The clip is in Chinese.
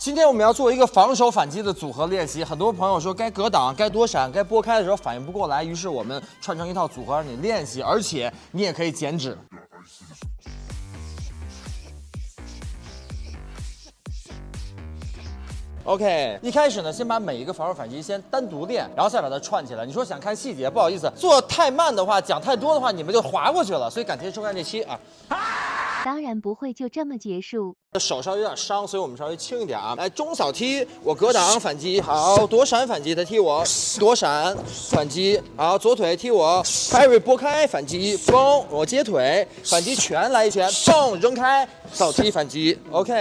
今天我们要做一个防守反击的组合练习。很多朋友说该格挡、该躲闪、该拨开的时候反应不过来，于是我们串成一套组合让你练习，而且你也可以减脂。OK，一开始呢，先把每一个防守反击先单独练，然后再把它串起来。你说想看细节，不好意思，做太慢的话，讲太多的话，你们就划过去了。所以感谢收看这期啊。当然不会就这么结束。手稍微有点伤，所以我们稍微轻一点啊。来中扫踢，我格挡反击，好躲闪反击，他踢我躲闪反击，好左腿踢我，carry 拨开反击，嘣我接腿反击拳来一拳，嘣扔开扫踢反击，OK。